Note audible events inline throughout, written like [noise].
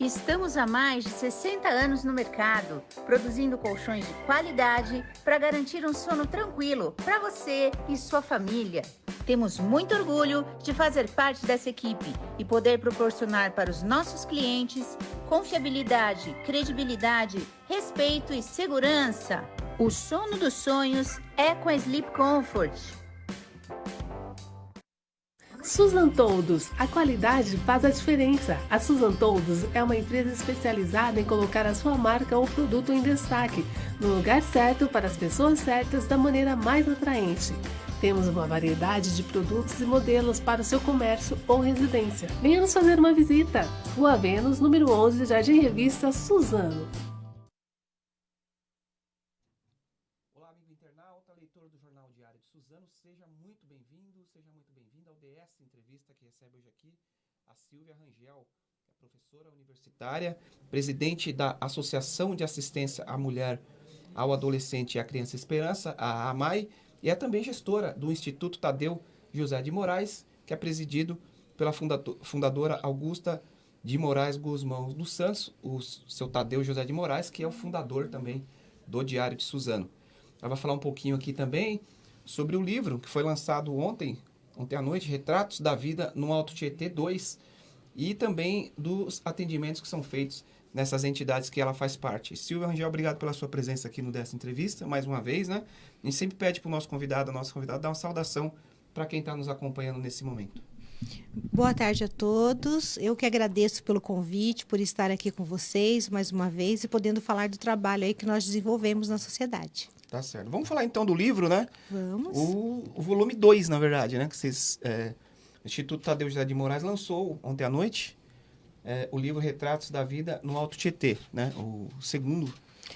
Estamos há mais de 60 anos no mercado, produzindo colchões de qualidade para garantir um sono tranquilo para você e sua família. Temos muito orgulho de fazer parte dessa equipe e poder proporcionar para os nossos clientes confiabilidade, credibilidade, respeito e segurança. O sono dos sonhos é com a Sleep Comfort. Susan Toldos, a qualidade faz a diferença. A Susan Toldos é uma empresa especializada em colocar a sua marca ou produto em destaque, no lugar certo para as pessoas certas da maneira mais atraente. Temos uma variedade de produtos e modelos para o seu comércio ou residência. Venha nos fazer uma visita. Rua Vênus, número 11, Jardim Revista Suzano. Silvia Rangel, é professora universitária, presidente da Associação de Assistência à Mulher, ao Adolescente e à Criança Esperança, a AMAI, e é também gestora do Instituto Tadeu José de Moraes, que é presidido pela fundadora Augusta de Moraes Guzmão dos Santos, o seu Tadeu José de Moraes, que é o fundador também do Diário de Suzano. Ela vai falar um pouquinho aqui também sobre o livro que foi lançado ontem, ontem à noite, Retratos da Vida no Alto Tietê 2, e também dos atendimentos que são feitos nessas entidades que ela faz parte. Silvia Rangel, obrigado pela sua presença aqui no dessa entrevista, mais uma vez, né? A gente sempre pede para o nosso convidado, a nossa convidada, dar uma saudação para quem está nos acompanhando nesse momento. Boa tarde a todos. Eu que agradeço pelo convite, por estar aqui com vocês mais uma vez e podendo falar do trabalho aí que nós desenvolvemos na sociedade. Tá certo. Vamos falar então do livro, né? Vamos. O, o volume 2, na verdade, né? Que vocês é o Instituto Tadeu José de Moraes lançou ontem à noite é, o livro Retratos da Vida no Alto Tietê, né? O segundo.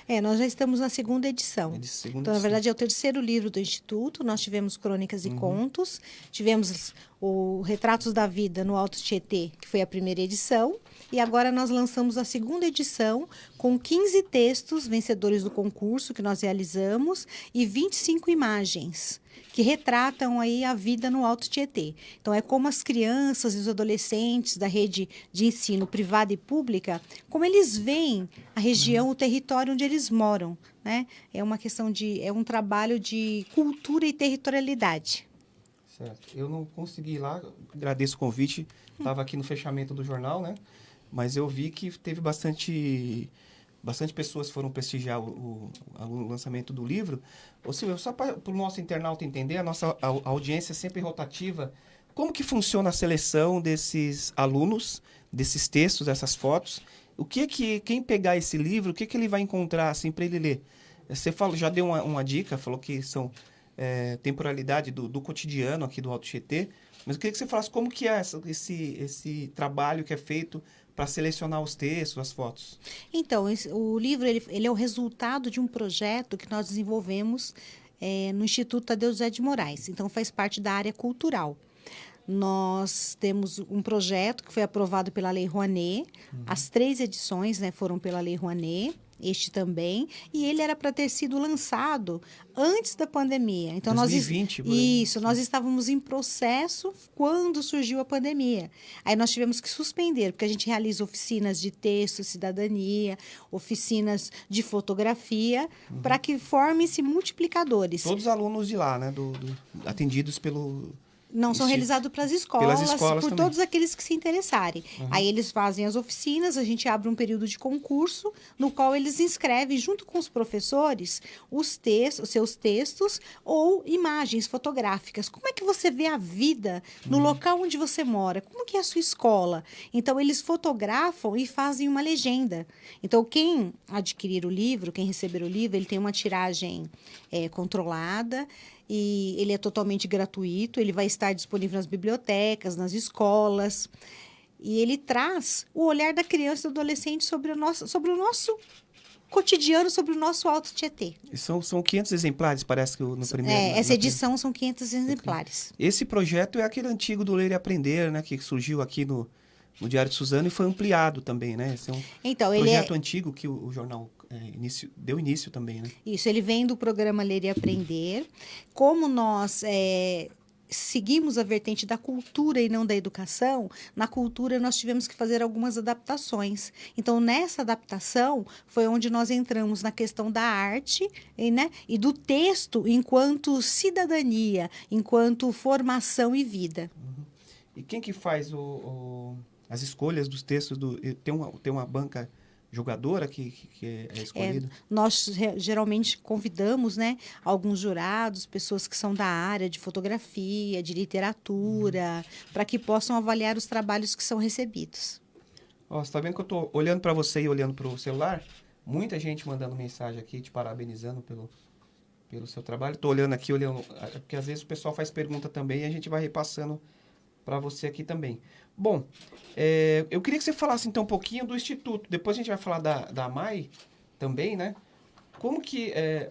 É, nós já estamos na segunda edição. É segunda então, na verdade, é o terceiro livro do Instituto. Nós tivemos Crônicas e uhum. Contos, tivemos o Retratos da Vida no Alto Tietê, que foi a primeira edição. E agora nós lançamos a segunda edição com 15 textos vencedores do concurso que nós realizamos e 25 imagens que retratam aí a vida no Alto Tietê. Então é como as crianças e os adolescentes da rede de ensino privada e pública, como eles veem a região, o território onde eles moram, né? É uma questão de é um trabalho de cultura e territorialidade. Certo. Eu não consegui ir lá, agradeço o convite. Estava aqui no fechamento do jornal, né? Mas eu vi que teve bastante bastante pessoas foram prestigiar o, o, o lançamento do livro. Ô Silvio, só para o nosso internauta entender, a nossa a, a audiência é sempre rotativa. Como que funciona a seleção desses alunos, desses textos, dessas fotos? O que que quem pegar esse livro, o que que ele vai encontrar assim para ele ler? Você falou, já deu uma, uma dica, falou que são é, temporalidade do, do, cotidiano aqui do Alto Tietê, mas eu queria que você falasse como que é essa, esse, esse trabalho que é feito para selecionar os textos, as fotos? Então, o livro ele, ele, é o resultado de um projeto que nós desenvolvemos é, no Instituto Tadeu José de Moraes. Então, faz parte da área cultural. Nós temos um projeto que foi aprovado pela Lei Rouanet. Uhum. As três edições né, foram pela Lei Rouanet este também, e ele era para ter sido lançado antes da pandemia. Então 2020, nós isso, nós estávamos em processo quando surgiu a pandemia. Aí nós tivemos que suspender, porque a gente realiza oficinas de texto, cidadania, oficinas de fotografia, uhum. para que formem-se multiplicadores. Todos os alunos de lá, né, do, do atendidos pelo não são realizados para as escolas, escolas por também. todos aqueles que se interessarem. Uhum. Aí eles fazem as oficinas, a gente abre um período de concurso, no qual eles inscrevem, junto com os professores, os textos, seus textos ou imagens fotográficas. Como é que você vê a vida no uhum. local onde você mora? Como que é a sua escola? Então, eles fotografam e fazem uma legenda. Então, quem adquirir o livro, quem receber o livro, ele tem uma tiragem é, controlada e ele é totalmente gratuito, ele vai estar disponível nas bibliotecas, nas escolas. E ele traz o olhar da criança e do adolescente sobre o nosso, sobre o nosso cotidiano, sobre o nosso Alto Tietê. E são, são 500 exemplares, parece que no primeiro... É, essa edição são 500 exemplares. Esse projeto é aquele antigo do Ler e Aprender, né? Que surgiu aqui no, no Diário de Suzano e foi ampliado também, né? Esse é um então, projeto é... antigo que o, o jornal é, início, deu início também, né? Isso, ele vem do programa Ler e Aprender. Como nós é, seguimos a vertente da cultura e não da educação, na cultura nós tivemos que fazer algumas adaptações. Então, nessa adaptação, foi onde nós entramos na questão da arte e, né, e do texto enquanto cidadania, enquanto formação e vida. Uhum. E quem que faz o, o, as escolhas dos textos? Do, tem, uma, tem uma banca jogadora que, que é escolhida? É, nós geralmente convidamos né, alguns jurados, pessoas que são da área de fotografia, de literatura, uhum. para que possam avaliar os trabalhos que são recebidos. Ó, você está vendo que eu estou olhando para você e olhando para o celular? Muita gente mandando mensagem aqui, te parabenizando pelo, pelo seu trabalho. Estou olhando aqui, olhando, porque às vezes o pessoal faz pergunta também e a gente vai repassando para você aqui também. Bom, é, eu queria que você falasse então um pouquinho do Instituto. Depois a gente vai falar da, da MAI também, né? Como que... É,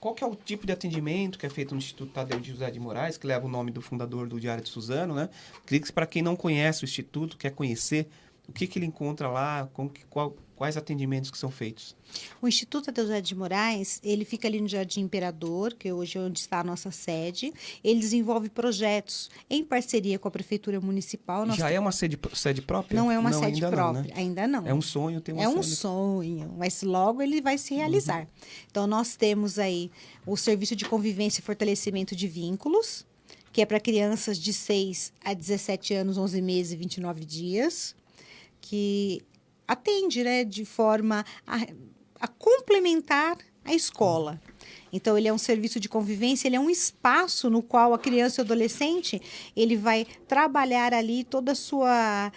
qual que é o tipo de atendimento que é feito no Instituto Tadeu de José de Moraes, que leva o nome do fundador do Diário de Suzano, né? Queria que para quem não conhece o Instituto, quer conhecer, o que, que ele encontra lá, como que, qual, Quais atendimentos que são feitos? O Instituto Adeusé de Moraes, ele fica ali no Jardim Imperador, que hoje é onde está a nossa sede. Ele desenvolve projetos em parceria com a Prefeitura Municipal. Já tem... é uma sede, sede própria? Não é uma não, sede ainda própria, não, né? ainda não. É um sonho ter uma É um sonho, mas logo ele vai se realizar. Uhum. Então, nós temos aí o Serviço de Convivência e Fortalecimento de Vínculos, que é para crianças de 6 a 17 anos, 11 meses e 29 dias, que atende né, de forma a, a complementar a escola. Então, ele é um serviço de convivência, ele é um espaço no qual a criança e o adolescente ele vai trabalhar ali toda a sua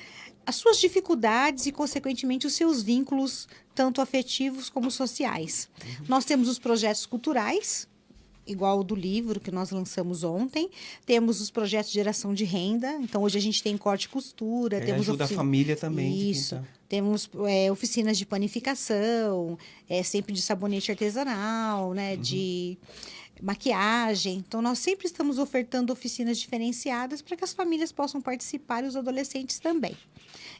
as suas dificuldades e, consequentemente, os seus vínculos, tanto afetivos como sociais. Nós temos os projetos culturais, igual o do livro que nós lançamos ontem. Temos os projetos de geração de renda. Então, hoje a gente tem corte e costura. É, temos ajuda oficina... a família também. Isso. Temos é, oficinas de panificação, é, sempre de sabonete artesanal, né? Uhum. De maquiagem. Então, nós sempre estamos ofertando oficinas diferenciadas para que as famílias possam participar e os adolescentes também.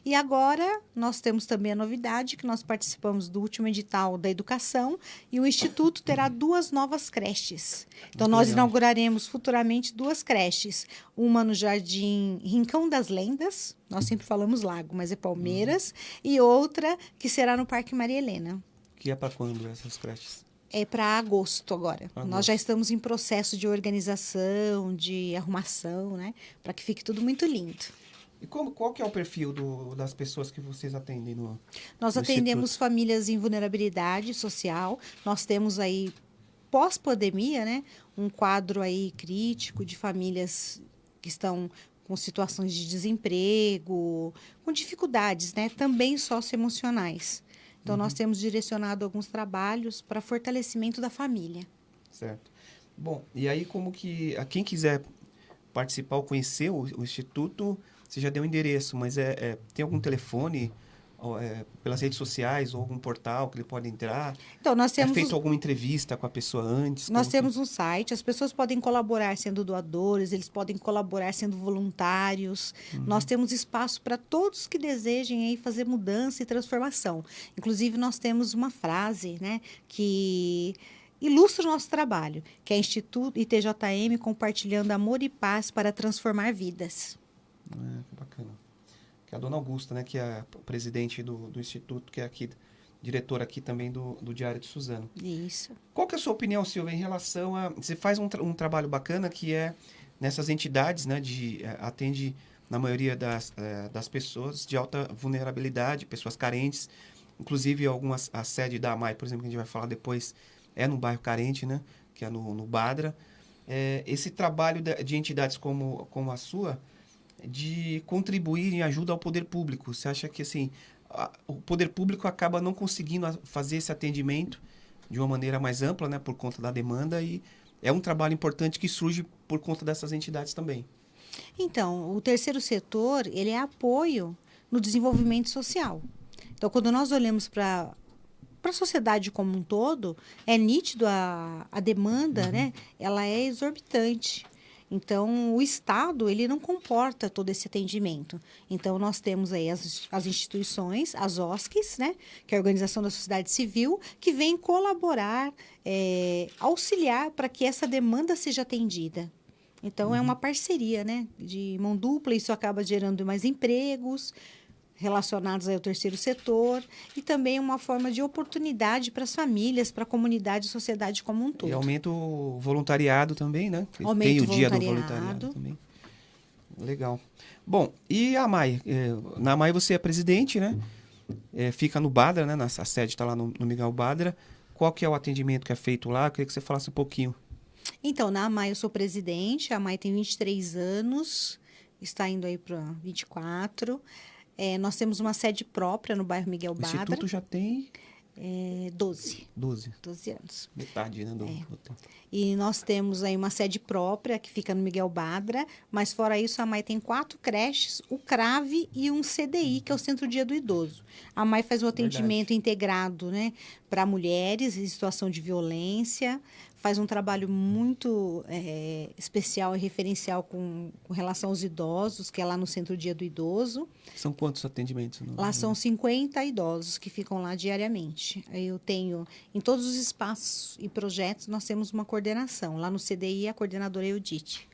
E agora nós temos também a novidade que nós participamos do último edital da educação e o Instituto terá duas novas creches. Então, nós inauguraremos futuramente duas creches. Uma no Jardim Rincão das Lendas, nós sempre falamos lago, mas é Palmeiras, uhum. e outra que será no Parque Maria Helena. Que é para quando essas creches? é para agosto agora. Agosto. Nós já estamos em processo de organização, de arrumação, né? Para que fique tudo muito lindo. E como, qual que é o perfil do, das pessoas que vocês atendem no Nós no atendemos instituto? famílias em vulnerabilidade social. Nós temos aí, pós-pandemia, né, um quadro aí crítico de famílias que estão com situações de desemprego, com dificuldades, né, também socioemocionais. Então, uhum. nós temos direcionado alguns trabalhos para fortalecimento da família. Certo. Bom, e aí como que, a quem quiser participar ou conhecer o, o Instituto, você já deu o endereço, mas é, é tem algum telefone é, pelas redes sociais ou algum portal que ele pode entrar? Então, nós é temos... É feito alguma entrevista com a pessoa antes? Nós temos que... um site, as pessoas podem colaborar sendo doadores, eles podem colaborar sendo voluntários. Uhum. Nós temos espaço para todos que desejem aí fazer mudança e transformação. Inclusive, nós temos uma frase né, que ilustra o nosso trabalho, que é Instituto ITJM compartilhando amor e paz para transformar vidas. É, que bacana. Que é a dona Augusta, né? Que é a presidente do, do Instituto, que é aqui, diretora aqui também do, do Diário de Suzano. Isso. Qual que é a sua opinião, Silvia, em relação a... Você faz um, tra um trabalho bacana que é nessas entidades, né? De, é, atende na maioria das, é, das pessoas de alta vulnerabilidade, pessoas carentes. Inclusive, algumas, a sede da AMAI, por exemplo, que a gente vai falar depois, é no bairro carente, né? Que é no, no Badra. É, esse trabalho de, de entidades como, como a sua de contribuir em ajuda ao poder público. Você acha que assim a, o poder público acaba não conseguindo fazer esse atendimento de uma maneira mais ampla, né, por conta da demanda e é um trabalho importante que surge por conta dessas entidades também. Então, o terceiro setor, ele é apoio no desenvolvimento social. Então, quando nós olhamos para para a sociedade como um todo, é nítido a, a demanda, uhum. né? Ela é exorbitante. Então, o Estado, ele não comporta todo esse atendimento. Então, nós temos aí as, as instituições, as OSCs, né, que é a Organização da Sociedade Civil, que vem colaborar, é, auxiliar para que essa demanda seja atendida. Então, uhum. é uma parceria, né? De mão dupla, isso acaba gerando mais empregos relacionados ao terceiro setor e também uma forma de oportunidade para as famílias, para a comunidade e sociedade como um todo. E aumenta o voluntariado também, né? Aumenta Tem o, o dia do voluntariado também. Legal. Bom, e a MAI? É, na MAI você é presidente, né? É, fica no Badra, né? a sede está lá no, no Miguel Badra. Qual que é o atendimento que é feito lá? Eu queria que você falasse um pouquinho. Então, na AMAI eu sou presidente, a AMAI tem 23 anos, está indo aí para 24. É, nós temos uma sede própria no bairro Miguel Badra. O Instituto já tem é, 12. 12. 12 anos. Metade, né? Do, é. do tempo. E nós temos aí uma sede própria que fica no Miguel Badra, mas fora isso a MAI tem quatro creches, o CRAVE e um CDI, que é o Centro Dia do Idoso. A MAI faz o atendimento Verdade. integrado né, para mulheres em situação de violência, faz um trabalho muito é, especial e referencial com, com, relação aos idosos, que é lá no Centro Dia do Idoso. São quantos atendimentos? No... Lá são 50 idosos que ficam lá diariamente. Eu tenho, em todos os espaços e projetos, nós temos uma coordenação. Lá no CDI, a coordenadora é Eudite.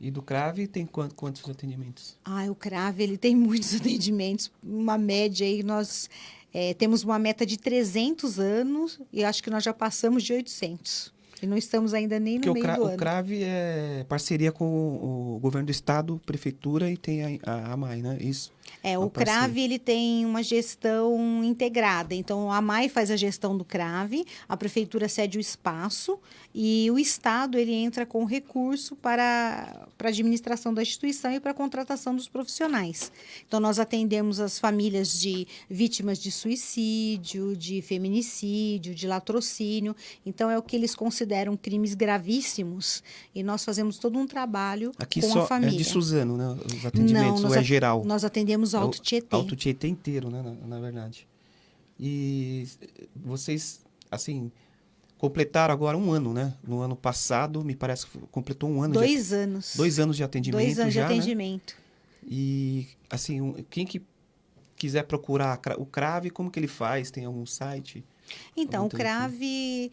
E do CRAVE tem quantos, atendimentos? Ah, o CRAVE ele tem [laughs] muitos atendimentos, uma média aí nós é, temos uma meta de 300 anos e acho que nós já passamos de 800. E não estamos ainda nem no Porque meio do ano. O CRAVE é parceria com o governo do estado, prefeitura e tem a, a AMAI, né? Isso. É, o CRAVE ele tem uma gestão integrada. Então, a AMAI faz a gestão do CRAVE, a prefeitura cede o espaço e o Estado ele entra com recurso para, para a administração da instituição e para a contratação dos profissionais. Então, nós atendemos as famílias de vítimas de suicídio, de feminicídio, de latrocínio. Então, é o que eles consideram crimes gravíssimos e nós fazemos todo um trabalho Aqui com só a família. É de Suzano, né? Os atendimentos, Não, é geral? Nós atendemos o Alto Tietê. Alto Tietê inteiro, né? Na, na verdade. E vocês, assim, completaram agora um ano, né? No ano passado, me parece que completou um ano. Dois de, anos. Dois anos de atendimento Dois anos já, de né? atendimento. Né? E, assim, quem que quiser procurar o CRAVE, como que ele faz? Tem algum site? Então, o CRAVE,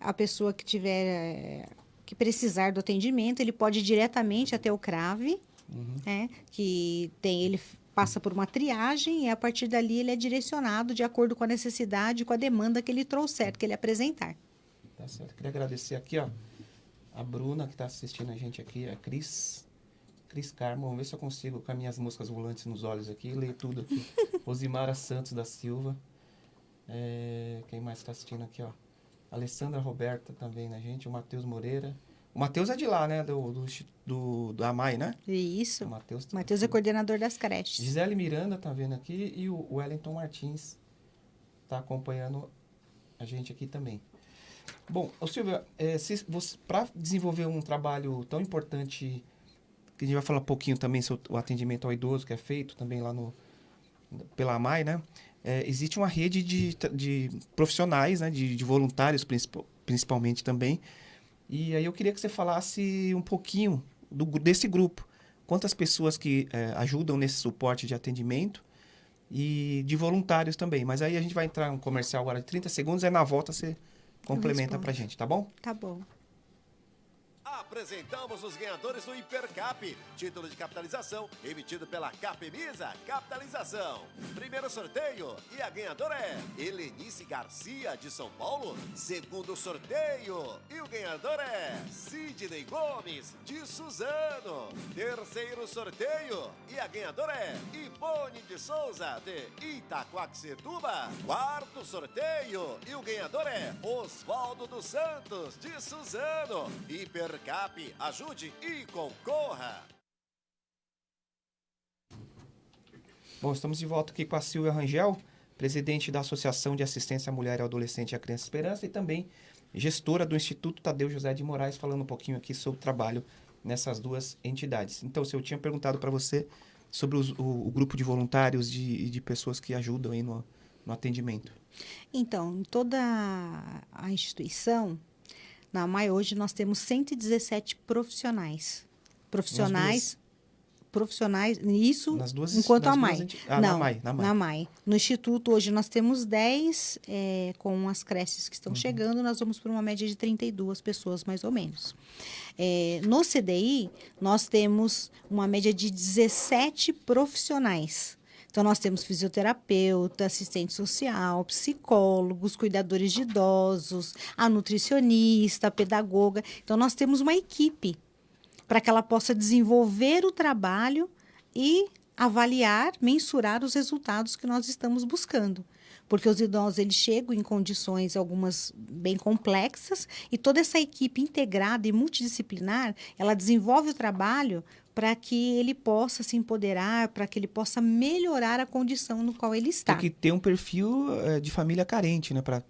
a pessoa que tiver, eh, que precisar do atendimento, ele pode ir diretamente até o CRAVE, uhum. né? Que tem, ele passa por uma triagem e a partir dali ele é direcionado de acordo com a necessidade, com a demanda que ele trouxer, que ele apresentar. Tá certo. Queria agradecer aqui, ó, a Bruna que está assistindo a gente aqui, a Cris. Cris Carmo, vamos ver se eu consigo com as minhas músicas volantes nos olhos aqui, ler tudo aqui. [laughs] Rosimara Santos da Silva. É, quem mais está assistindo aqui, ó? Alessandra Roberta também na gente, o Matheus Moreira. O Matheus é de lá, né? Do, do, do, AMAI, né? Isso. O Matheus tá é coordenador das creches. Gisele Miranda tá vendo aqui e o Wellington Martins tá acompanhando a gente aqui também. Bom, Silvia, é, para desenvolver um trabalho tão importante, que a gente vai falar um pouquinho também sobre o atendimento ao idoso que é feito também lá no pela AMAI, né? É, existe uma rede de, de profissionais, né? De, de voluntários principalmente também. E aí eu queria que você falasse um pouquinho do, desse grupo. Quantas pessoas que é, ajudam nesse suporte de atendimento e de voluntários também. Mas aí a gente vai entrar um comercial agora de 30 segundos, aí na volta você complementa pra gente, tá bom? Tá bom. Apresentamos os ganhadores do Hipercap, título de capitalização emitido pela Capemisa Capitalização. Primeiro sorteio e a ganhadora é Helenice Garcia de São Paulo. Segundo sorteio e o ganhador é Sidney Gomes de Suzano. Terceiro sorteio e a ganhadora é Ivone de Souza de Itaquaquecetuba. Quarto sorteio e o ganhador é Oswaldo dos Santos de Suzano. Hipercap ajude e concorra! Bom, estamos de volta aqui com a Silvia Rangel, presidente da Associação de Assistência à Mulher, ao Adolescente e à Criança Esperança e também gestora do Instituto Tadeu José de Moraes, falando um pouquinho aqui sobre o trabalho nessas duas entidades. Então, se eu tinha perguntado para você sobre os, o, o, grupo de voluntários e de, de, pessoas que ajudam aí no, no atendimento. Então, toda a instituição, na MAI hoje nós temos 117 profissionais. Profissionais profissionais, isso duas, enquanto a MAI. Duas, ah, Não, na MAI, na MAI. Na MAI. No Instituto, hoje nós temos 10, é, com as creches que estão uhum. chegando, nós vamos por uma média de 32 pessoas, mais ou menos. É, no CDI, nós temos uma média de 17 profissionais. Então, nós temos fisioterapeuta, assistente social, psicólogos, cuidadores de idosos, a nutricionista, a pedagoga. Então, nós temos uma equipe para que ela possa desenvolver o trabalho e avaliar, mensurar os resultados que nós estamos buscando. Porque os idosos eles chegam em condições algumas bem complexas e toda essa equipe integrada e multidisciplinar, ela desenvolve o trabalho para que ele possa se empoderar, para que ele possa melhorar a condição no qual ele está. Tem que ter um perfil é, de família carente, né, para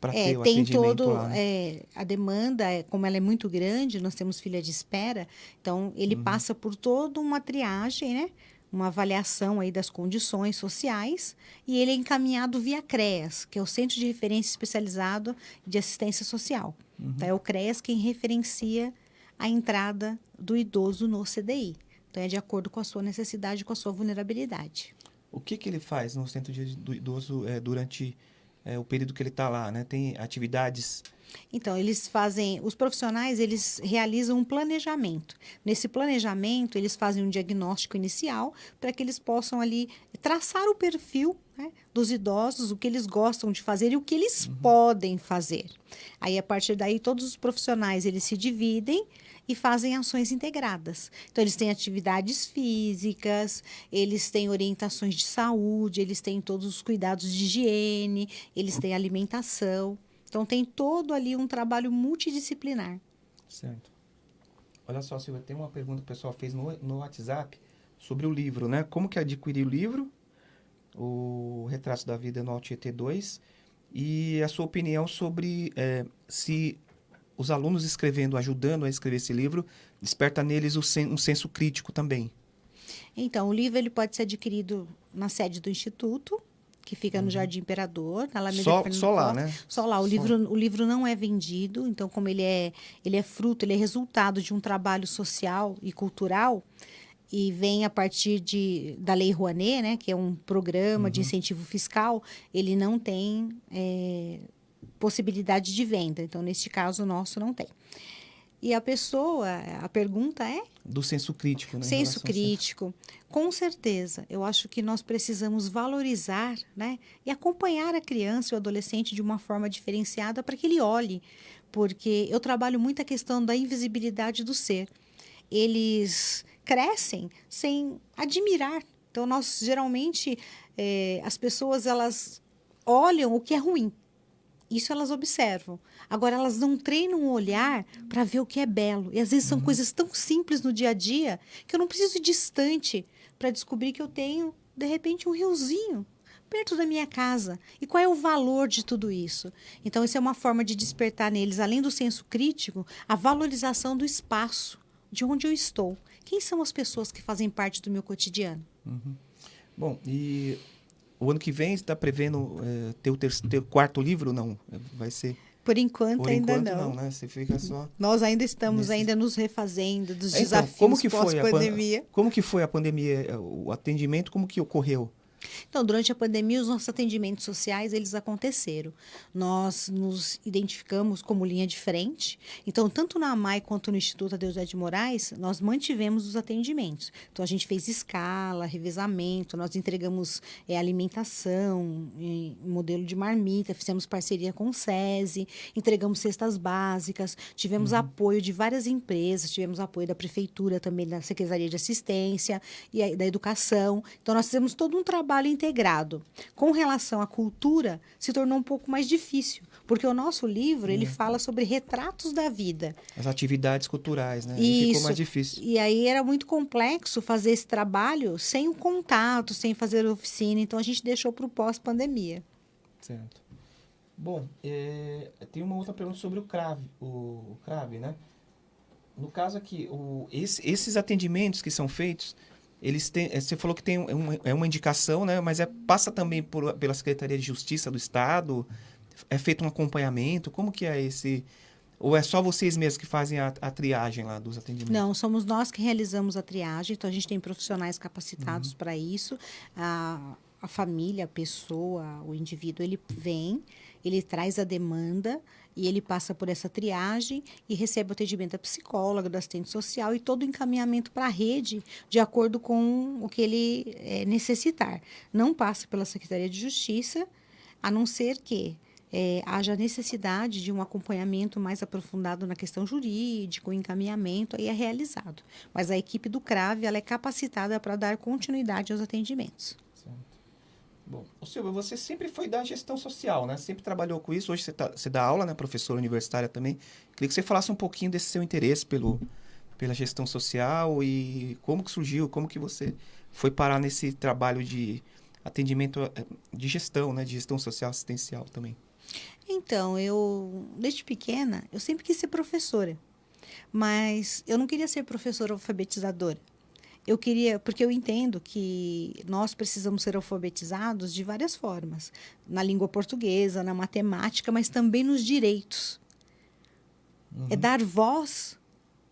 para é, ter o tem todo lá, né? é, a demanda é, como ela é muito grande nós temos filha de espera então ele uhum. passa por toda uma triagem né uma avaliação aí das condições sociais e ele é encaminhado via CREAS que é o Centro de Referência Especializado de Assistência Social uhum. então, é o CREAS quem referencia a entrada do idoso no CDI. Então, é de acordo com a sua necessidade, com a sua vulnerabilidade. O que, que ele faz no centro do idoso é, durante é, o período que ele está lá? Né? Tem atividades então, eles fazem, os profissionais, eles realizam um planejamento. Nesse planejamento, eles fazem um diagnóstico inicial para que eles possam ali traçar o perfil né, dos idosos, o que eles gostam de fazer e o que eles uhum. podem fazer. Aí, a partir daí, todos os profissionais, eles se dividem e fazem ações integradas. Então, eles têm atividades físicas, eles têm orientações de saúde, eles têm todos os cuidados de higiene, eles têm alimentação. Então, tem todo ali um trabalho multidisciplinar. Certo. Olha só, Silvia, tem uma pergunta que o pessoal fez no, no WhatsApp sobre o livro, né? Como que adquirir o livro, o Retrato da Vida no Alt 2, e a sua opinião sobre é, se os alunos escrevendo, ajudando a escrever esse livro, desperta neles um senso crítico também. Então, o livro ele pode ser adquirido na sede do Instituto, que fica no uhum. Jardim Imperador, na Alameda só, só lá, né? Só lá. O, só. Livro, o livro não é vendido, então, como ele é, ele é fruto, ele é resultado de um trabalho social e cultural, e vem a partir de, da Lei Rouanet, né, que é um programa uhum. de incentivo fiscal, ele não tem é, possibilidade de venda. Então, neste caso, o nosso não tem. E a pessoa, a pergunta é? Do senso crítico, né? Senso crítico. Com certeza. Eu acho que nós precisamos valorizar né? e acompanhar a criança e o adolescente de uma forma diferenciada para que ele olhe. Porque eu trabalho muito a questão da invisibilidade do ser. Eles crescem sem admirar. Então, nós geralmente, é, as pessoas, elas olham o que é ruim isso elas observam. Agora, elas não treinam o olhar para ver o que é belo. E às vezes são uhum. coisas tão simples no dia a dia que eu não preciso ir distante para descobrir que eu tenho, de repente, um riozinho perto da minha casa. E qual é o valor de tudo isso? Então, isso é uma forma de despertar neles, além do senso crítico, a valorização do espaço, de onde eu estou. Quem são as pessoas que fazem parte do meu cotidiano? Uhum. Bom, e o ano que vem está prevendo é, ter o ter, quarto livro? Não, vai ser. Por enquanto Por ainda enquanto, não. não né? Você fica só. Nós ainda estamos nesse... ainda nos refazendo dos então, desafios como que pós-pandemia. Como que foi a pandemia, o atendimento, como que ocorreu? Então, durante a pandemia, os nossos atendimentos sociais, eles aconteceram. Nós nos identificamos como linha de frente. Então, tanto na AMAI quanto no Instituto Adeusé de Moraes, nós mantivemos os atendimentos. Então, a gente fez escala, revezamento, nós entregamos é, alimentação, modelo de marmita, fizemos parceria com o SESI, entregamos cestas básicas, tivemos uhum. apoio de várias empresas, tivemos apoio da Prefeitura também, da Secretaria de Assistência e da Educação. Então, nós fizemos todo um trabalho trabalho integrado. Com relação à cultura, se tornou um pouco mais difícil, porque o nosso livro, ele uhum. fala sobre retratos da vida. As atividades culturais, né? Isso. Ficou mais difícil. E aí era muito complexo fazer esse trabalho sem o contato, sem fazer oficina, então a gente deixou para o pós-pandemia. Certo. Bom, é, tem uma outra pergunta sobre o CRAV, o, o CRAV, né? No caso aqui, o, esse, esses atendimentos que são feitos, eles têm, eh, você falou que tem uma, é uma indicação, né? Mas é, passa também por, pela Secretaria de Justiça do Estado, é feito um acompanhamento. Como que é esse Ou é só vocês mesmos que fazem a, a, triagem lá dos atendimentos? Não, somos nós que realizamos a triagem. Então, a gente tem profissionais capacitados uhum. para isso. A, a família, a pessoa, o indivíduo, ele vem, ele traz a demanda e ele passa por essa triagem e recebe o atendimento da psicóloga, do assistente social e todo o encaminhamento para a rede de acordo com o que ele é, necessitar. Não passa pela Secretaria de Justiça, a não ser que é, haja necessidade de um acompanhamento mais aprofundado na questão jurídica, o encaminhamento aí é realizado. Mas a equipe do CRAVE ela é capacitada para dar continuidade aos atendimentos. Bom, o Silvio, você sempre foi da gestão social, né? Sempre trabalhou com isso. Hoje você, tá, você dá aula, né? Professora universitária também. Queria que você falasse um pouquinho desse seu interesse pelo, pela gestão social e como que surgiu, como que você foi parar nesse trabalho de atendimento eh, de gestão, né? De gestão social assistencial também. Então, eu, desde pequena, eu sempre quis ser professora. Mas eu não queria ser professora alfabetizadora eu queria, porque eu entendo que nós precisamos ser alfabetizados de várias formas, na língua portuguesa, na matemática, mas também nos direitos. É uhum. É dar voz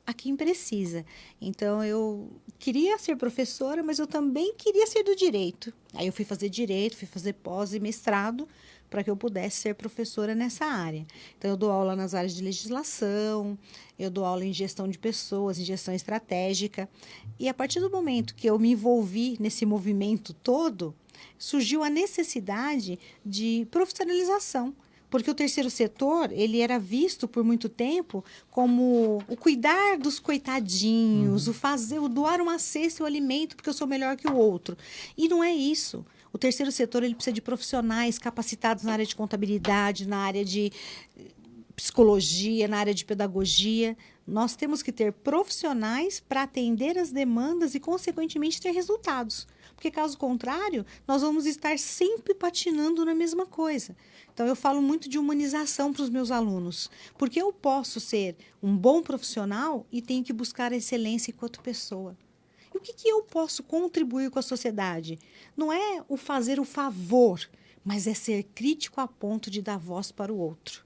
a quem precisa. Então eu queria ser professora, mas eu também queria ser do direito. Aí eu fui fazer direito, fui fazer pós e mestrado para que eu pudesse ser professora nessa área. Então, eu dou aula nas áreas de legislação, eu dou aula em gestão de pessoas, em gestão estratégica. E a partir do momento que eu me envolvi nesse movimento todo, surgiu a necessidade de profissionalização porque o terceiro setor ele era visto por muito tempo como o cuidar dos coitadinhos, uhum. o fazer, o doar uma cesta e o alimento porque eu sou melhor que o outro. E não é isso. O terceiro setor ele precisa de profissionais capacitados na área de contabilidade, na área de psicologia, na área de pedagogia. Nós temos que ter profissionais para atender as demandas e, consequentemente, ter resultados. Porque, caso contrário, nós vamos estar sempre patinando na mesma coisa. Então, eu falo muito de humanização para os meus alunos. Porque eu posso ser um bom profissional e tenho que buscar a excelência enquanto pessoa. O que, que eu posso contribuir com a sociedade? Não é o fazer o favor, mas é ser crítico a ponto de dar voz para o outro.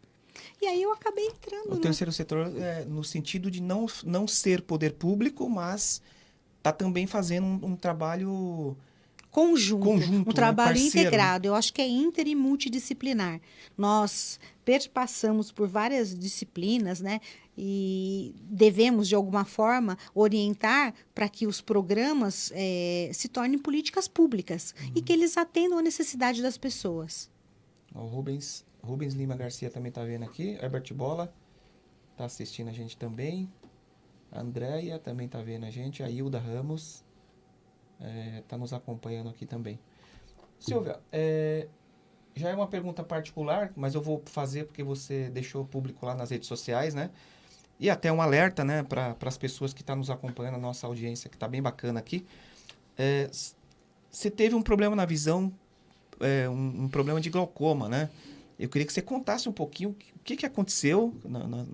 E aí eu acabei entrando. O no... terceiro setor é no sentido de não, não ser poder público, mas está também fazendo um, um trabalho conjunto, conjunto um né? trabalho integrado. Eu acho que é inter e multidisciplinar. Nós perpassamos por várias disciplinas, né? E devemos, de alguma forma, orientar para que os programas é, se tornem políticas públicas uhum. e que eles atendam a necessidade das pessoas. O Rubens, Rubens Lima Garcia também está vendo aqui. Herbert Bola está assistindo a gente também. A Andréia também está vendo a gente. A Hilda Ramos está é, tá nos acompanhando aqui também. Silvia, é, já é uma pergunta particular, mas eu vou fazer porque você deixou público lá nas redes sociais, né? E até um alerta, né, para as pessoas que estão tá nos acompanhando, a nossa audiência, que está bem bacana aqui. É, você teve um problema na visão, é, um, um, problema de glaucoma, né? Eu queria que você contasse um pouquinho o que, que aconteceu na, na,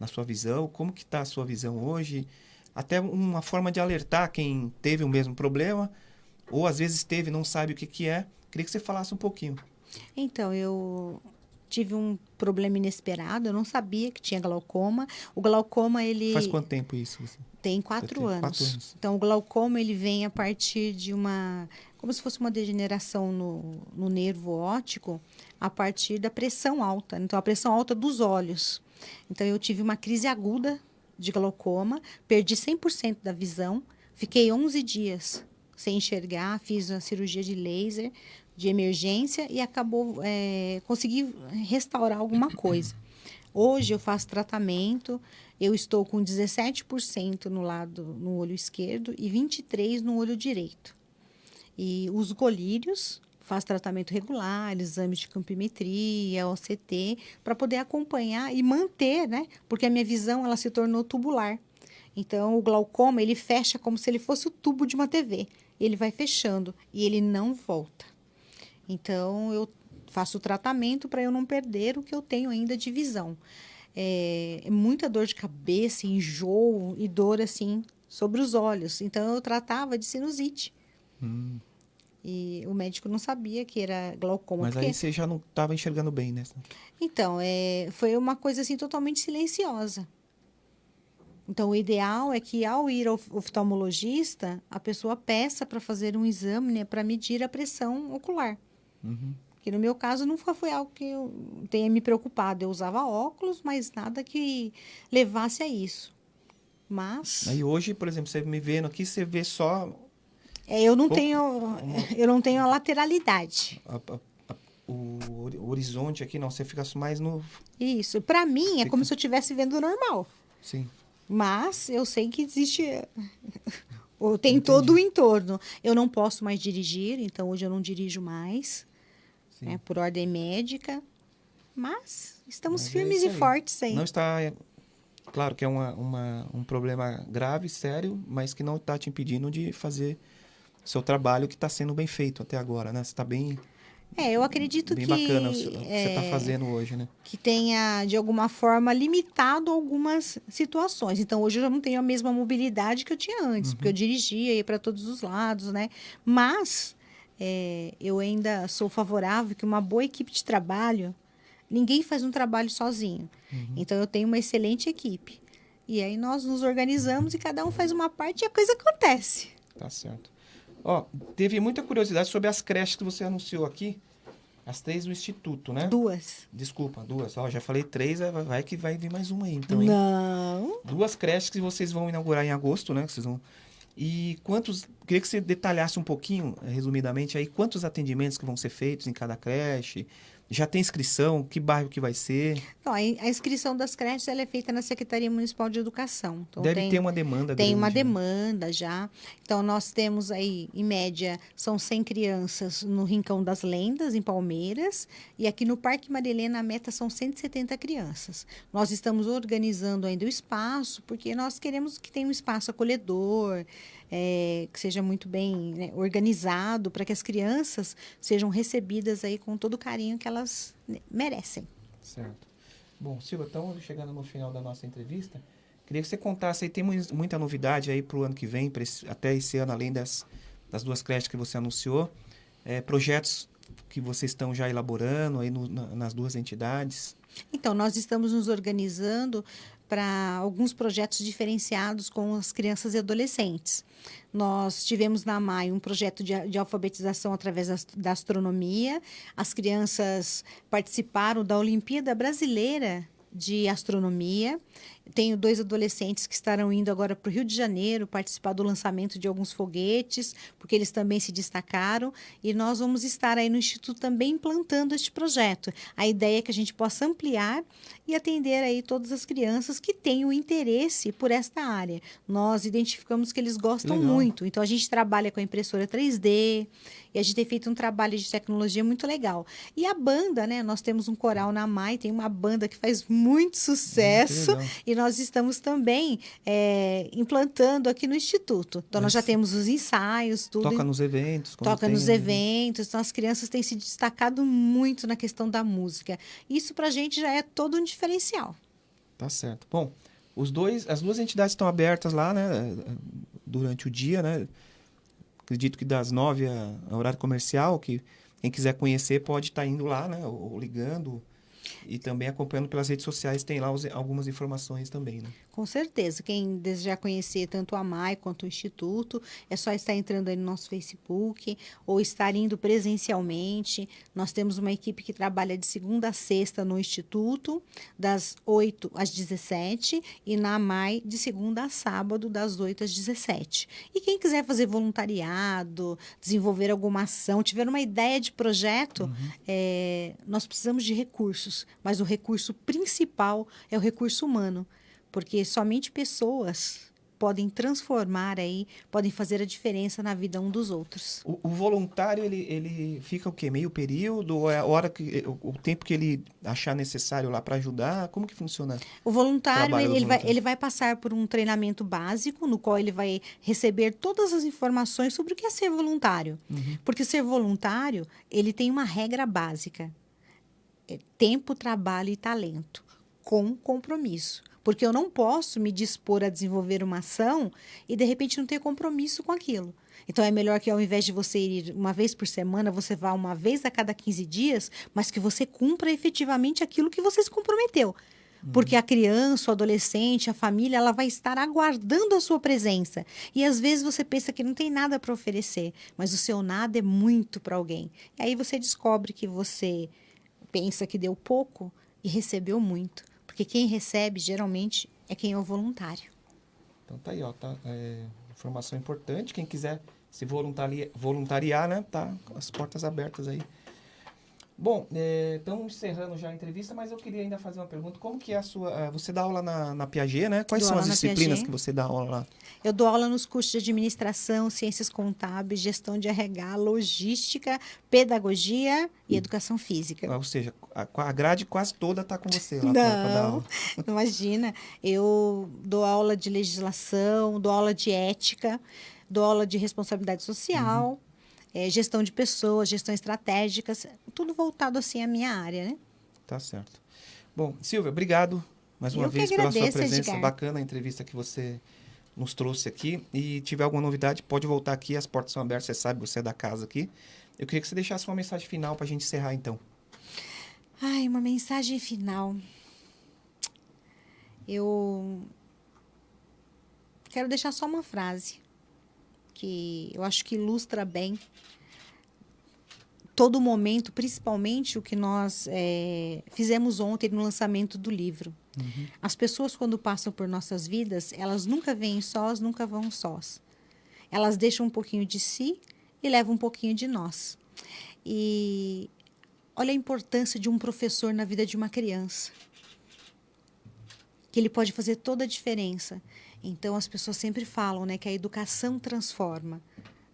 na sua visão, como que está a sua visão hoje, até uma forma de alertar quem teve o mesmo problema, ou às vezes teve não sabe o que, que é. Queria que você falasse um pouquinho. Então, eu tive um problema inesperado, eu não sabia que tinha glaucoma. O glaucoma, ele... Faz quanto tempo isso? Tem quatro anos. quatro anos. Então, o glaucoma, ele vem a partir de uma... Como se fosse uma degeneração no, no nervo óptico, a partir da pressão alta. Então, a pressão alta dos olhos. Então, eu tive uma crise aguda de glaucoma, perdi 100% da visão, fiquei 11 dias sem enxergar, fiz a cirurgia de laser de emergência e acabou é, consegui restaurar alguma coisa. Hoje eu faço tratamento, eu estou com 17% no lado no olho esquerdo e 23 no olho direito. E os colírios faz tratamento regular, exames de campimetria, OCT, para poder acompanhar e manter, né? Porque a minha visão ela se tornou tubular. Então o glaucoma ele fecha como se ele fosse o tubo de uma TV. Ele vai fechando e ele não volta. Então eu faço o tratamento para eu não perder o que eu tenho ainda de visão. É, é muita dor de cabeça, enjoo e dor assim sobre os olhos. Então eu tratava de sinusite. Hum. E o médico não sabia que era glaucoma. Mas porque... aí você já não estava enxergando bem, né? Então, é, foi uma coisa assim totalmente silenciosa. Então, o ideal é que ao ir ao oftalmologista, a pessoa peça para fazer um exame né, para medir a pressão ocular. Uhum. Que no meu caso nunca foi algo que eu tenha me preocupado. Eu usava óculos, mas nada que levasse a isso. Mas. Aí hoje, por exemplo, você me vendo aqui, você vê só. É, eu não tenho. Eu não tenho a lateralidade. A, a, o horizonte aqui, não, você fica mais no. Isso. Para mim, é como se eu estivesse vendo normal. Sim. Mas eu sei que existe. [laughs] Tem Entendi. todo o entorno. Eu não posso mais dirigir, então hoje eu não dirijo mais, né, por ordem médica. Mas estamos mas é firmes é e fortes aí. Não está. Claro que é uma, uma, um problema grave, sério, mas que não está te impedindo de fazer seu trabalho que está sendo bem feito até agora, né? Você está bem é, eu acredito Bem que. Bem bacana o que você está é, fazendo hoje, né? Que tenha, de alguma forma, limitado algumas situações. Então, hoje eu já não tenho a mesma mobilidade que eu tinha antes, uhum. porque eu dirigia, ia para todos os lados, né? Mas é, eu ainda sou favorável que uma boa equipe de trabalho. Ninguém faz um trabalho sozinho. Uhum. Então, eu tenho uma excelente equipe. E aí nós nos organizamos e cada um faz uma parte e a coisa acontece. Tá certo. Ó, teve muita curiosidade sobre as creches que você anunciou aqui. As três do Instituto, né? Duas. Desculpa, duas. Ó, já falei três, vai que vai vir mais uma aí, então, hein? Não. Duas creches que vocês vão inaugurar em agosto, né? Que vocês vão... E quantos... Queria que você detalhasse um pouquinho, resumidamente, aí, quantos atendimentos que vão ser feitos em cada creche, já tem inscrição? Que bairro que vai ser? Não, a inscrição das creches é feita na Secretaria Municipal de Educação. Então, Deve tem, ter uma demanda Tem grande, uma né? demanda já. Então, nós temos aí, em média, são 100 crianças no Rincão das Lendas, em Palmeiras. E aqui no Parque Marilena, a meta são 170 crianças. Nós estamos organizando ainda o espaço, porque nós queremos que tenha um espaço acolhedor, é, que seja muito bem né, organizado para que as crianças sejam recebidas aí com todo o carinho que elas né, merecem. Certo. Bom, Silva, estamos chegando no final da nossa entrevista. Queria que você contasse aí, tem muita novidade aí para o ano que vem, esse, até esse ano, além das, das duas creches que você anunciou, é, projetos que vocês estão já elaborando aí no, na, nas duas entidades? Então, nós estamos nos organizando para alguns projetos diferenciados com as crianças e adolescentes. Nós tivemos na MAI um projeto de, de alfabetização através da, da astronomia. As crianças participaram da Olimpíada Brasileira de Astronomia. Tenho dois adolescentes que estarão indo agora para o Rio de Janeiro participar do lançamento de alguns foguetes, porque eles também se destacaram. E nós vamos estar aí no Instituto também implantando este projeto. A ideia é que a gente possa ampliar e atender aí todas as crianças que têm o interesse por esta área. Nós identificamos que eles gostam Legal. muito. Então a gente trabalha com a impressora 3D e a gente tem feito um trabalho de tecnologia muito legal. E a banda, né? Nós temos um coral na MAI, tem uma banda que faz muito sucesso. Muito e nós estamos também é, implantando aqui no Instituto. Então, Mas nós já temos os ensaios, tudo. Toca nos eventos. Toca tem... nos eventos. Então, as crianças têm se destacado muito na questão da música. Isso, para a gente, já é todo um diferencial. Tá certo. Bom, os dois, as duas entidades estão abertas lá, né? Durante o dia, né? Acredito que das nove a, a horário comercial, que quem quiser conhecer pode estar tá indo lá, né? Ou, ou ligando, e também acompanhando pelas redes sociais, tem lá os, algumas informações também, né? Com certeza. Quem desejar conhecer tanto a MAI quanto o Instituto, é só estar entrando aí no nosso Facebook ou estar indo presencialmente. Nós temos uma equipe que trabalha de segunda a sexta no Instituto, das 8 às 17 e na MAI de segunda a sábado, das 8 às 17. E quem quiser fazer voluntariado, desenvolver alguma ação, tiver uma ideia de projeto, uhum. é, nós precisamos de recursos, mas o recurso principal é o recurso humano porque somente pessoas podem transformar aí, podem fazer a diferença na vida um dos outros. O, o voluntário ele, ele fica o quê? Meio período ou é a hora que o, o tempo que ele achar necessário lá para ajudar? Como que funciona? O voluntário ele, ele vai ele vai passar por um treinamento básico no qual ele vai receber todas as informações sobre o que é ser voluntário. Uhum. Porque ser voluntário ele tem uma regra básica: é tempo, trabalho e talento com compromisso. Porque eu não posso me dispor a desenvolver uma ação e de repente não ter compromisso com aquilo. Então é melhor que ao invés de você ir uma vez por semana, você vá uma vez a cada 15 dias, mas que você cumpra efetivamente aquilo que você se comprometeu. Porque a criança, o adolescente, a família, ela vai estar aguardando a sua presença. E às vezes você pensa que não tem nada para oferecer, mas o seu nada é muito para alguém. E aí você descobre que você pensa que deu pouco e recebeu muito. Porque quem recebe, geralmente, é quem é o voluntário. Então tá aí, ó, tá, é, informação importante. Quem quiser se voluntariar, voluntariar, né, tá as portas abertas aí. Bom, é, estamos encerrando já a entrevista, mas eu queria ainda fazer uma pergunta. Como que é a sua... É, você dá aula na, na Piaget, né? Quais dou são as disciplinas que você dá aula lá? Eu dou aula nos cursos de administração, ciências contábeis, gestão de RH, logística, pedagogia e educação física. Ah, ou seja, a, a grade quase toda está com você lá Não, [laughs] imagina. Eu dou aula de legislação, dou aula de ética, dou aula de responsabilidade social... Uhum é, gestão de pessoas, gestão estratégica, tudo voltado assim à minha área, né? Tá certo. Bom, Silvia, obrigado mais uma Eu vez pela sua presença. Edgar. Bacana a entrevista que você nos trouxe aqui. E tiver alguma novidade, pode voltar aqui, as portas são abertas, você sabe, você é da casa aqui. Eu queria que você deixasse uma mensagem final para a gente encerrar, então. Ai, uma mensagem final. Eu quero deixar só uma frase que eu acho que ilustra bem todo momento, principalmente o que nós é, fizemos ontem no lançamento do livro. Uhum. As pessoas, quando passam por nossas vidas, elas nunca vêm sós, nunca vão sós. Elas deixam um pouquinho de si e levam um pouquinho de nós. E olha a importância de um professor na vida de uma criança. Que ele pode fazer toda a diferença. Então as pessoas sempre falam, né, que a educação transforma.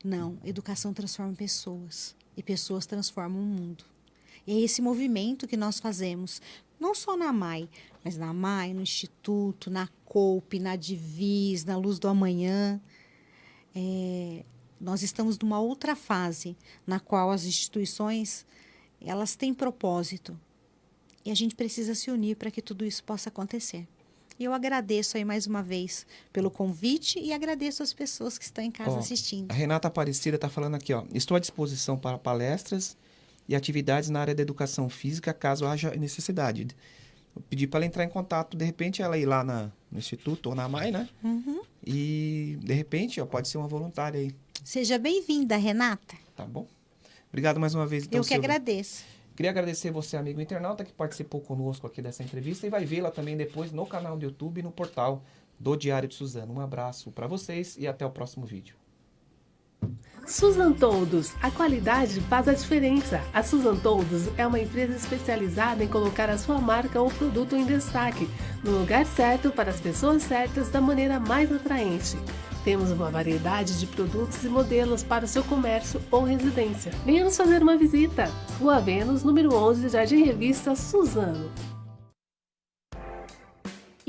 Não, educação transforma pessoas e pessoas transformam o mundo. E é esse movimento que nós fazemos, não só na MAI, mas na MAI, no Instituto, na COUP, na Divis, na Luz do Amanhã. É, nós estamos numa outra fase na qual as instituições elas têm propósito e a gente precisa se unir para que tudo isso possa acontecer. E eu agradeço aí mais uma vez pelo convite e agradeço as pessoas que estão em casa ó, assistindo. A Renata Aparecida está falando aqui, ó. Estou à disposição para palestras e atividades na área da educação física, caso haja necessidade. Eu pedi para ela entrar em contato, de repente ela ir lá na, no Instituto ou na MAI, né? Uhum. E, de repente, ó, pode ser uma voluntária aí. Seja bem-vinda, Renata. Tá bom. Obrigado mais uma vez. Então, Eu que Silvia. agradeço. Queria agradecer você, amigo internauta, que participou conosco aqui dessa entrevista e vai vê-la também depois no canal do YouTube e no portal do Diário de Suzano. Um abraço para vocês e até o próximo vídeo. Suzan Todos, a qualidade faz a diferença. A Suzan Todos é uma empresa especializada em colocar a sua marca ou produto em destaque, no lugar certo para as pessoas certas da maneira mais atraente. Temos uma variedade de produtos e modelos para o seu comércio ou residência. Venha nos fazer uma visita. Rua Vênus, número 11, Jardim Revista, Suzano.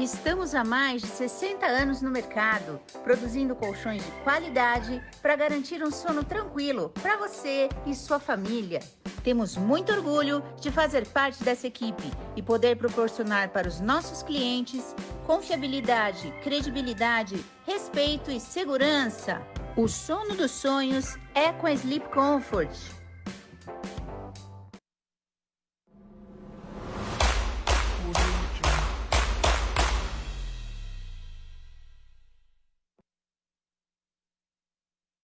Estamos há mais de 60 anos no mercado, produzindo colchões de qualidade para garantir um sono tranquilo para você e sua família. Temos muito orgulho de fazer parte dessa equipe e poder proporcionar para os nossos clientes confiabilidade, credibilidade, respeito e segurança. O sono dos sonhos é com a Sleep Comfort.